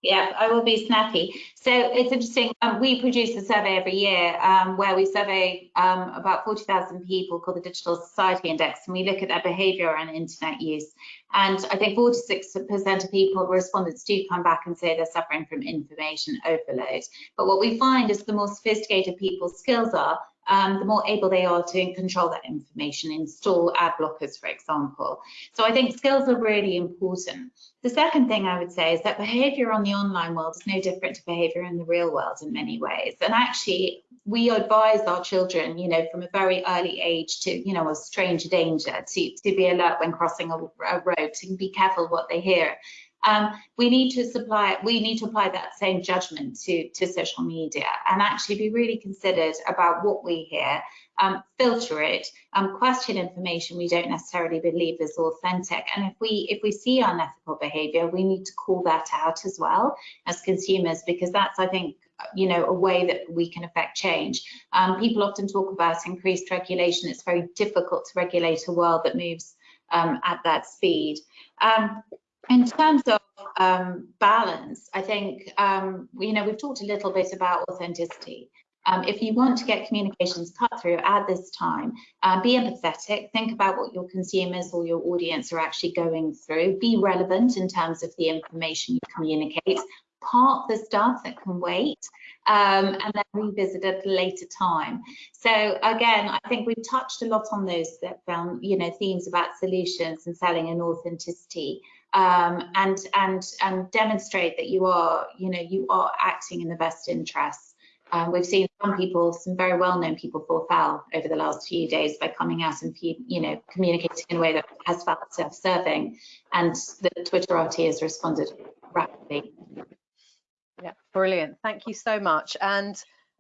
Yeah, I will be snappy. So it's interesting. Um, we produce a survey every year um, where we survey um, about 40,000 people called the Digital Society Index, and we look at their behaviour and internet use. And I think 46% of people, respondents, do come back and say they're suffering from information overload. But what we find is the more sophisticated people's skills are, um, the more able they are to control that information, install ad blockers, for example. So I think skills are really important. The second thing I would say is that behavior on the online world is no different to behavior in the real world in many ways. And actually, we advise our children, you know, from a very early age to, you know, a stranger danger, to, to be alert when crossing a, a road, to be careful what they hear. Um, we need to supply, we need to apply that same judgment to, to social media and actually be really considered about what we hear, um, filter it, um, question information we don't necessarily believe is authentic. And if we if we see unethical behavior, we need to call that out as well as consumers, because that's, I think, you know, a way that we can affect change. Um, people often talk about increased regulation. It's very difficult to regulate a world that moves um, at that speed. Um, in terms of um, balance, I think, um, you know, we've talked a little bit about authenticity. Um, if you want to get communications cut through at this time, uh, be empathetic, think about what your consumers or your audience are actually going through, be relevant in terms of the information you communicate, park the stuff that can wait, um, and then revisit at a later time. So again, I think we've touched a lot on those that found, you know, themes about solutions and selling and authenticity. Um, and and and demonstrate that you are you know you are acting in the best interests. Um, we've seen some people, some very well-known people, fall foul over the last few days by coming out and you know communicating in a way that has felt self-serving, and the Twitterati has responded rapidly. Yeah, brilliant. Thank you so much. And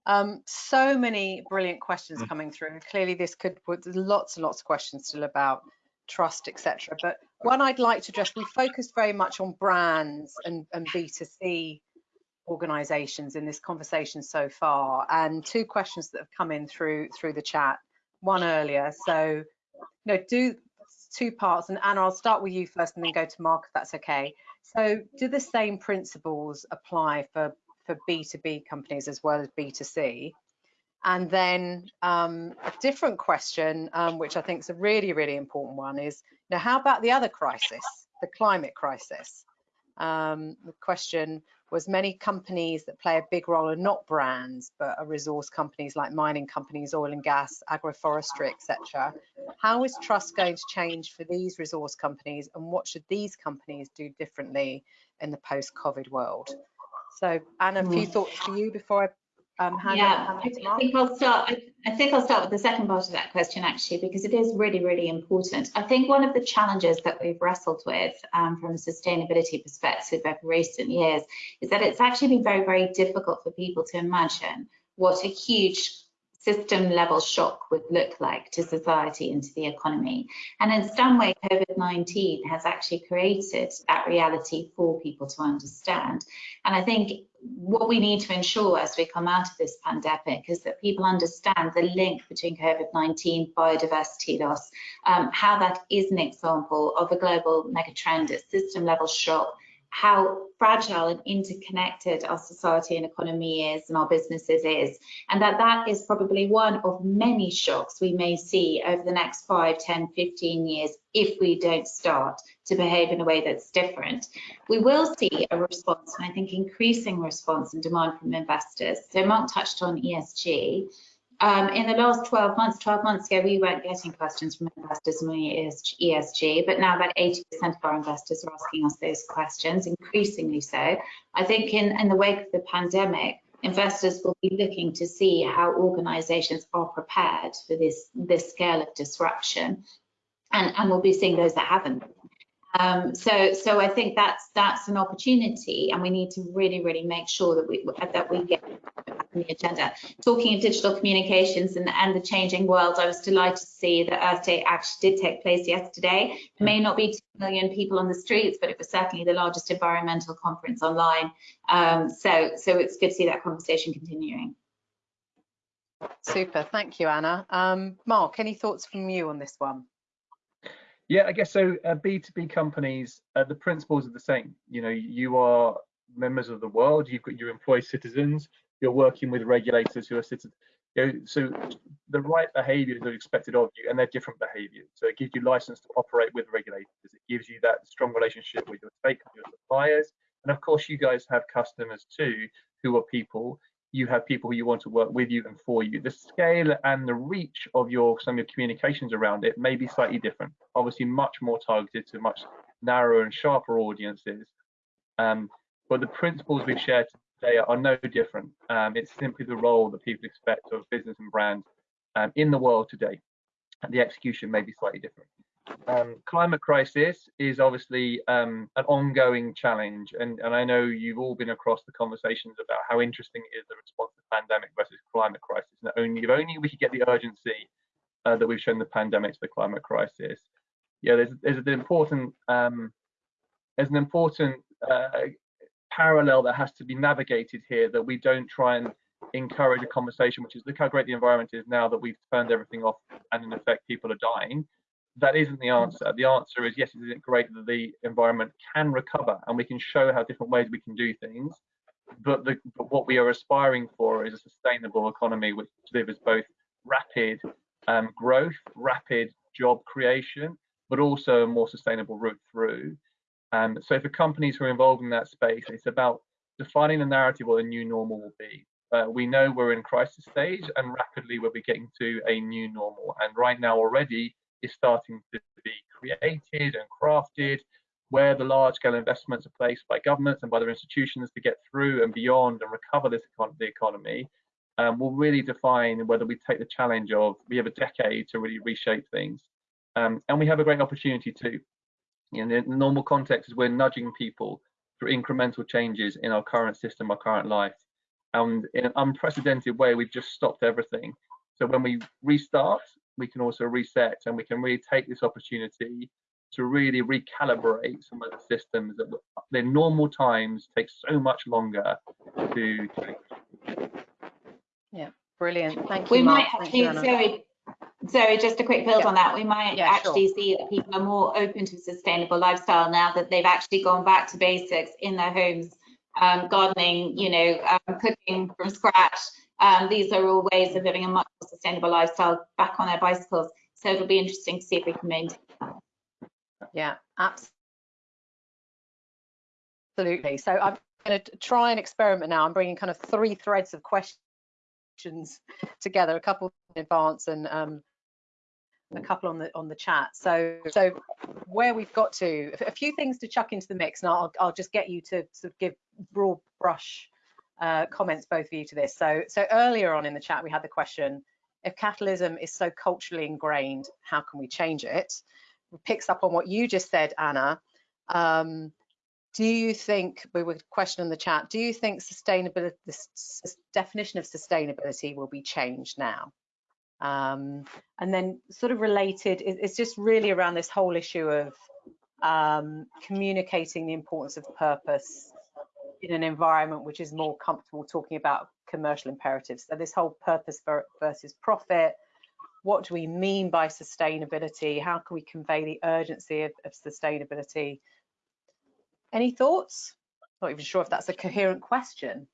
um, so many brilliant questions Mm. coming through. Clearly, this could put lots and lots of questions still about trust, etc. But one I'd like to address, we focused very much on brands and, and B2C organizations in this conversation so far. And two questions that have come in through through the chat, one earlier. So, you know, do two parts, and Anna, I'll start with you first and then go to Mark if that's okay. So do the same principles apply for, for B2B companies as well as B2C? And then um, a different question, um, which I think is a really, really important one is, now how about the other crisis, the climate crisis? Um, the question was many companies that play a big role are not brands, but are resource companies like mining companies, oil and gas, agroforestry, etc. How is trust going to change for these resource companies and what should these companies do differently in the post-COVID world? So Anna, a few Mm. thoughts for you before I um, Yeah, I, I think I'll start. I, I think I'll start with the second part of that question actually, because it is really, really important. I think one of the challenges that we've wrestled with um, from a sustainability perspective over recent years is that it's actually been very, very difficult for people to imagine what a huge system level shock would look like to society and to the economy. And in some way, COVID-19 has actually created that reality for people to understand. And I think what we need to ensure as we come out of this pandemic is that people understand the link between COVID-19, biodiversity loss, um, how that is an example of a global megatrend, a system level shock, how fragile and interconnected our society and economy is and our businesses is. And that that is probably one of many shocks we may see over the next 5 10 15 years if we don't start to behave in a way that's different. We will see a response and i think increasing response and demand from investors. So mark touched on esg um, in the last 12 months, 12 months ago, we weren't getting questions from investors on ESG, but now about 80% of our investors are asking us those questions, increasingly so. I think in, in the wake of the pandemic, investors will be looking to see how organizations are prepared for this, this scale of disruption. And, and we'll be seeing those that haven't. Um, so, so I think that's that's an opportunity, and we need to really, really make sure that we that we get on the agenda. Talking of digital communications and, and the changing world, I was delighted to see that Earth Day actually did take place yesterday. It may not be two million people on the streets, but it was certainly the largest environmental conference online. Um, so, so it's good to see that conversation continuing. Super, thank you, Anna. Um, Mark, any thoughts from you on this one? Yeah, I guess so. Uh, B2B companies, uh, the principles are the same. You know, you are members of the world. You've got your employee citizens. You're working with regulators who are citizens. You know, so the right behaviours are expected of you, and they're different behaviours. So it gives you license to operate with regulators. It gives you that strong relationship with your stakeholders, your suppliers, and of course, you guys have customers too, who are people you have people who you want to work with you and for you. The scale and the reach of your some of your communications around it may be slightly different. Obviously, much more targeted to much narrower and sharper audiences. Um, but the principles we've shared today are no different. Um, it's simply the role that people expect of business and brand um, in the world today. The execution may be slightly different. Um, climate crisis is obviously um, an ongoing challenge, and, and I know you've all been across the conversations about how interesting it is the response to pandemic versus climate crisis. And only if only we could get the urgency uh, that we've shown the pandemic to the climate crisis. Yeah, there's there's an important um, there's an important uh, parallel that has to be navigated here that we don't try and encourage a conversation which is look how great the environment is now that we've turned everything off and in effect people are dying that isn't the answer. The answer is yes, it great that the environment can recover and we can show how different ways we can do things. But, the, but what we are aspiring for is a sustainable economy which delivers both rapid um, growth, rapid job creation, but also a more sustainable route through. Um, so for companies who are involved in that space, it's about defining the narrative what the new normal will be. Uh, we know we're in crisis stage and rapidly we'll be getting to a new normal. And right now already, is starting to be created and crafted where the large scale investments are placed by governments and by their institutions to get through and beyond and recover this econ the economy um, will really define whether we take the challenge of we have a decade to really reshape things. Um, and we have a great opportunity too. In the normal context is we're nudging people through incremental changes in our current system, our current life. And in an unprecedented way, we've just stopped everything. So when we restart, we can also reset and we can really take this opportunity to really recalibrate some of the systems that in normal times take so much longer to change. Yeah, brilliant. Thank you. We Mark. might actually, Zoe, Zoe, just a quick build yeah. on that. We might yeah, actually sure. see that people are more open to sustainable lifestyle now that they've actually gone back to basics in their homes, um, gardening, you know, um, cooking from scratch. Um, these are all ways of living a much more sustainable lifestyle back on their bicycles. So it'll be interesting to see if we can maintain that. Yeah, absolutely. So I'm going to try and experiment now. I'm bringing kind of three threads of questions together, a couple in advance and um, a couple on the on the chat. So so where we've got to, a few things to chuck into the mix, and I'll I'll just get you to sort of give broad brush uh, comments both of you to this. So so earlier on in the chat we had the question: if capitalism is so culturally ingrained, how can we change it? It picks up on what you just said, Anna. Um, do you think, we were question in the chat, do you think sustainability, the definition of sustainability will be changed now? Um, and then sort of related, it's just really around this whole issue of um, communicating the importance of purpose in an environment which is more comfortable talking about commercial imperatives. So this whole purpose versus profit, what do we mean by sustainability? How can we convey the urgency of, of sustainability? Any thoughts? Not even sure if that's a coherent question.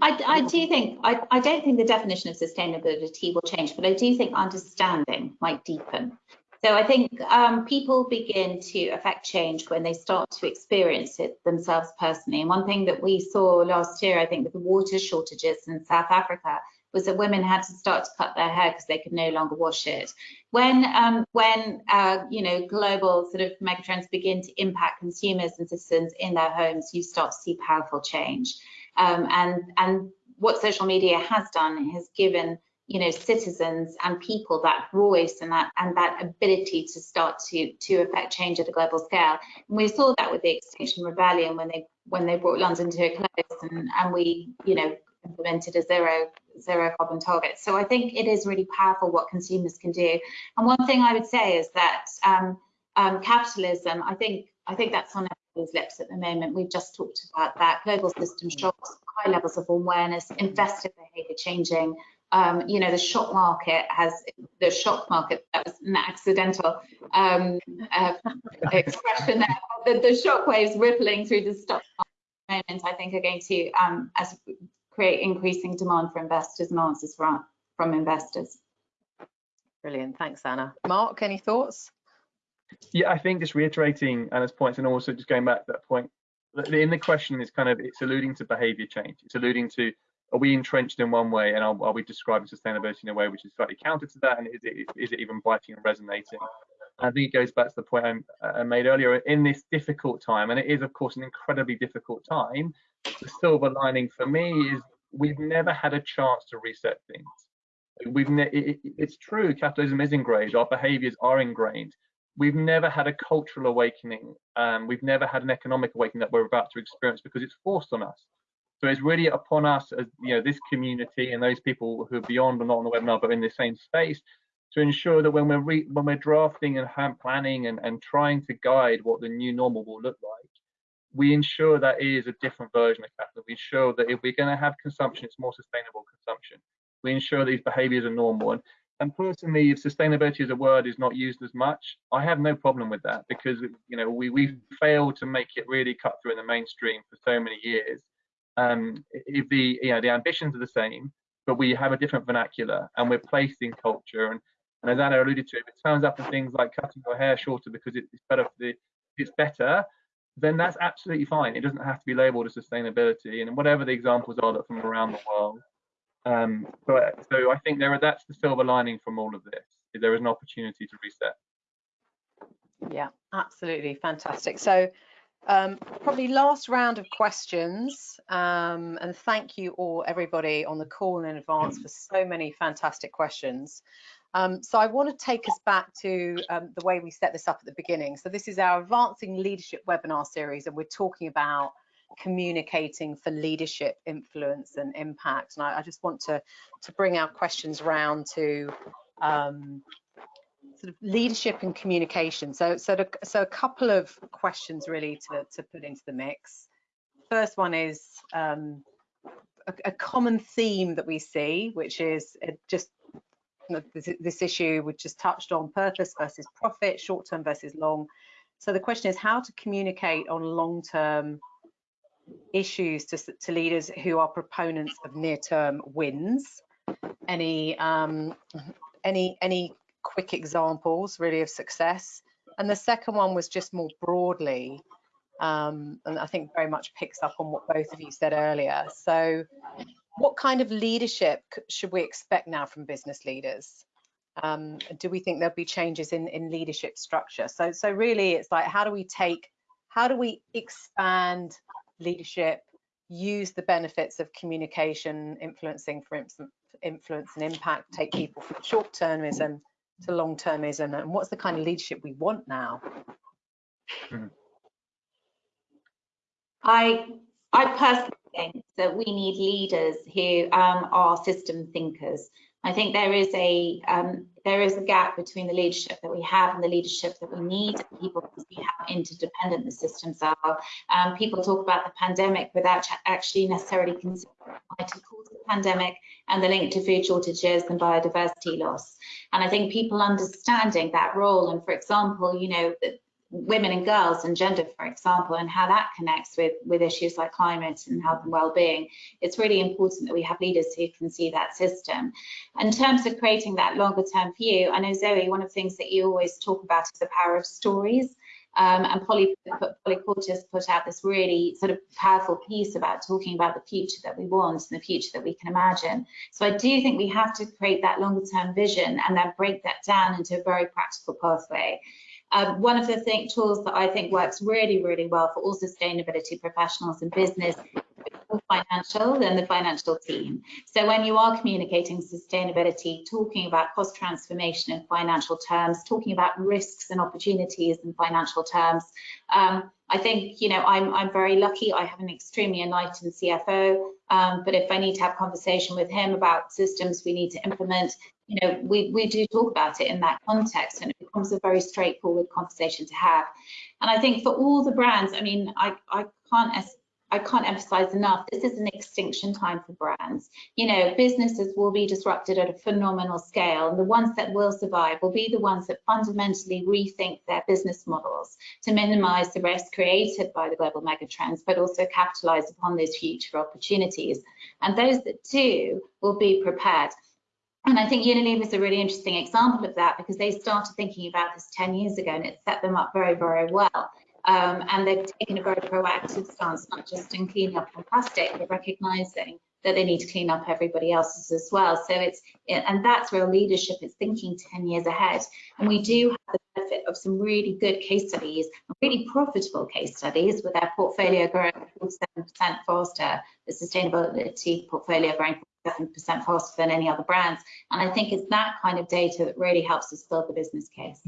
I, I do think, I, I don't think the definition of sustainability will change, but I do think understanding might deepen. So I think um, people begin to affect change when they start to experience it themselves personally. And one thing that we saw last year, I think, with the water shortages in South Africa, was that women had to start to cut their hair because they could no longer wash it. When um, when uh, you know global sort of megatrends begin to impact consumers and citizens in their homes, you start to see powerful change. Um, and and what social media has done has given you know citizens and people that voice and that and that ability to start to to affect change at a global scale and we saw that with the extinction rebellion when they when they brought london to a close and and we you know implemented a zero zero carbon target. So I think it is really powerful what consumers can do. And one thing I would say is that um, um, capitalism, I think I think that's on everyone's lips at the moment. We've just talked about that global system shocks, high levels of awareness, investor behaviour changing. Um, you know, the shock market has the shock market. That was an accidental um, uh, (laughs) expression there. The, the shock waves rippling through the stock market. I think are going to, um, as create increasing demand for investors and answers from, from investors. Brilliant, thanks Anna. Mark, any thoughts? Yeah, I think just reiterating Anna's points and also just going back to that point, in the question is kind of, it's alluding to behavior change. It's alluding to, are we entrenched in one way and are, are we describing sustainability in a way which is slightly counter to that and is it, is it even biting and resonating? I think it goes back to the point I made earlier in this difficult time, and it is, of course, an incredibly difficult time. The silver lining for me is we've never had a chance to reset things. We've it, it's true, capitalism is ingrained, our behaviors are ingrained. We've never had a cultural awakening. Um, we've never had an economic awakening that we're about to experience because it's forced on us. So it's really upon us as you know this community and those people who are beyond or not on the webinar but in the same space to ensure that when we're when we're drafting and planning and, and trying to guide what the new normal will look like, we ensure that is a different version of capital. We ensure that if we're going to have consumption, it's more sustainable consumption. We ensure these behaviors are normal. And, and personally, if sustainability as a word is not used as much, I have no problem with that because you know we we've failed to make it really cut through in the mainstream for so many years. Um, if the you know the ambitions are the same, but we have a different vernacular and we're placed in culture and and as Anna alluded to, if it turns up in things like cutting your hair shorter because it's better for the, it's better, then that's absolutely fine. It doesn't have to be labelled as sustainability, and whatever the examples are that from around the world. Um, so, so I think there are, that's the silver lining from all of this. There is an opportunity to reset. Yeah, absolutely fantastic. So um, probably last round of questions um, and thank you all everybody on the call in advance for so many fantastic questions. Um, so I want to take us back to um, the way we set this up at the beginning. So this is our Advancing Leadership webinar series and we're talking about communicating for leadership, influence and impact. And I, I just want to, to bring our questions round to um, sort of leadership and communication. So, so, to, so a couple of questions really to, to put into the mix. First one is um, a, a, common theme that we see, which is just you know, this, this, issue we just touched on purpose versus profit, short term versus long. So the question is how to communicate on long term issues to, to leaders who are proponents of near term wins. Any um, any any quick examples really of success. And the second one was just more broadly, um, and I think very much picks up on what both of you said earlier. So what kind of leadership should we expect now from business leaders? Um, do we think there'll be changes in, in leadership structure? So, so really it's like, how do we take, how do we expand leadership, use the benefits of communication, influencing for instance influence and impact, take people from short-termism to long-termism and what's the kind of leadership we want now? I I personally think that we need leaders who um, are system thinkers. I think there is a um, there is a gap between the leadership that we have and the leadership that we need. People see how interdependent the systems are. Um, people talk about the pandemic without actually necessarily considering what caused the pandemic and the link to food shortages and biodiversity loss. And I think people understanding that role and, for example, you know, women and girls and gender, for example, and how that connects with, with issues like climate and health and well-being. It's really important that we have leaders who can see that system. In terms of creating that longer term view, I know Zoe, one of the things that you always talk about is the power of stories. Um, and Polly, Polly Courtice's put out this really sort of powerful piece about talking about the future that we want and the future that we can imagine. So I do think we have to create that longer term vision and then break that down into a very practical pathway. Um, one of the think, tools that I think works really, really well for all sustainability professionals and business financial than the financial team. So when you are communicating sustainability, talking about cost transformation in financial terms, talking about risks and opportunities in financial terms, um, I think, you know, I'm, I'm very lucky. I have an extremely enlightened CFO, um, but if I need to have conversation with him about systems we need to implement, you know, we, we do talk about it in that context and it becomes a very straightforward conversation to have. And I think for all the brands, I mean, I, I can't I can't emphasize enough, this is an extinction time for brands. You know, businesses will be disrupted at a phenomenal scale, and the ones that will survive will be the ones that fundamentally rethink their business models to minimize the risk created by the global megatrends, but also capitalize upon those future opportunities. And those that do will be prepared. And I think Unilever is a really interesting example of that because they started thinking about this 10 years ago and it set them up very, very well. Um, and they've taken a very proactive stance, not just in cleaning up on plastic, but recognizing that they need to clean up everybody else's as well. So it's, and that's real leadership, it's thinking 10 years ahead. And we do have the benefit of some really good case studies, really profitable case studies with our portfolio growing 47% faster, the sustainability portfolio growing 7% faster than any other brands. And I think it's that kind of data that really helps us build the business case.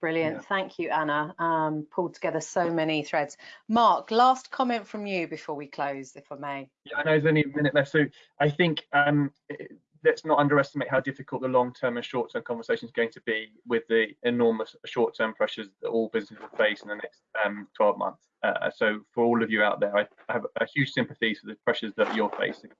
Brilliant. Yeah. Thank you, Anna. Um, pulled together so many threads. Mark, last comment from you before we close, if I may. Yeah, I know there's only a minute left. So I think um, let's not underestimate how difficult the long-term and short-term conversation is going to be with the enormous short-term pressures that all businesses will face in the next um, 12 months. Uh, so for all of you out there, I, I have a huge sympathy for the pressures that you're facing.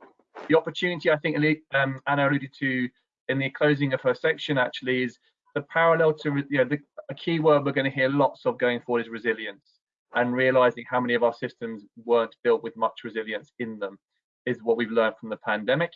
The opportunity I think um, Anna alluded to in the closing of her section actually is the parallel to you know the, a key word we're going to hear lots of going forward is resilience and realizing how many of our systems weren't built with much resilience in them is what we've learned from the pandemic.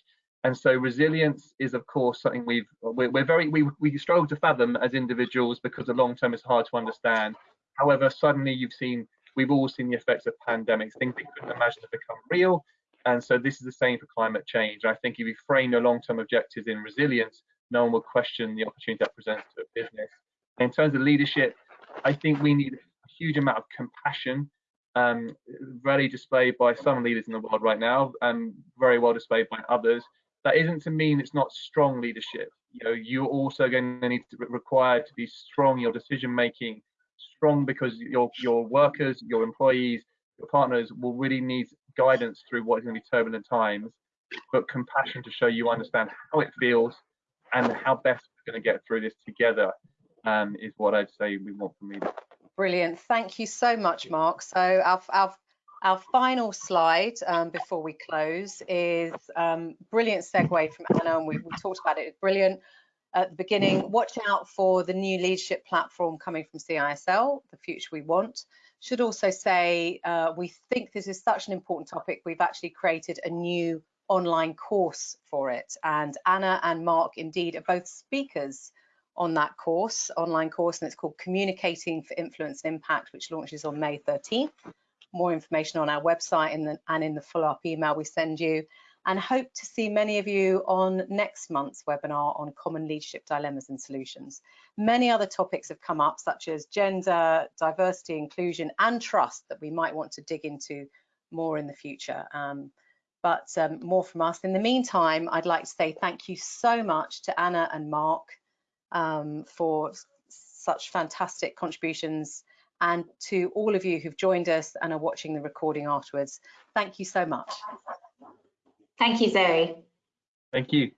And so resilience is of course something we've we're, we're very we, we struggle to fathom as individuals because the long term is hard to understand. However suddenly you've seen we've all seen the effects of pandemics. Things we couldn't imagine have become real. And so this is the same for climate change. I think if you frame your long-term objectives in resilience no one will question the opportunity that presents to a business. In terms of leadership, I think we need a huge amount of compassion, um, really displayed by some leaders in the world right now, and very well displayed by others. That isn't to mean it's not strong leadership. You know, you're also going to need to be required to be strong in your decision making, strong because your your workers, your employees, your partners will really need guidance through what is going to be turbulent times, but compassion to show you understand how it feels and how best we're going to get through this together um, is what I'd say we want from leaders. Brilliant. Thank you so much, Mark. So our, our, our final slide um, before we close is um, brilliant segue from Anna, and we, we talked about it. Brilliant at the beginning. Watch out for the new leadership platform coming from CISL, the future we want. Should also say uh, we think this is such an important topic. We've actually created a new online course for it, and Anna and Mark indeed are both speakers on that course, online course, and it's called Communicating for Influence and Impact, which launches on May 13th. More information on our website and, the, and in the follow-up email we send you. And hope to see many of you on next month's webinar on common leadership dilemmas and solutions. Many other topics have come up, such as gender, diversity, inclusion, and trust that we might want to dig into more in the future. Um, but um, more from us. In the meantime, I'd like to say thank you so much to Anna and Mark um, for such fantastic contributions and to all of you who've joined us and are watching the recording afterwards. Thank you so much. Thank you, Zoe. Thank you.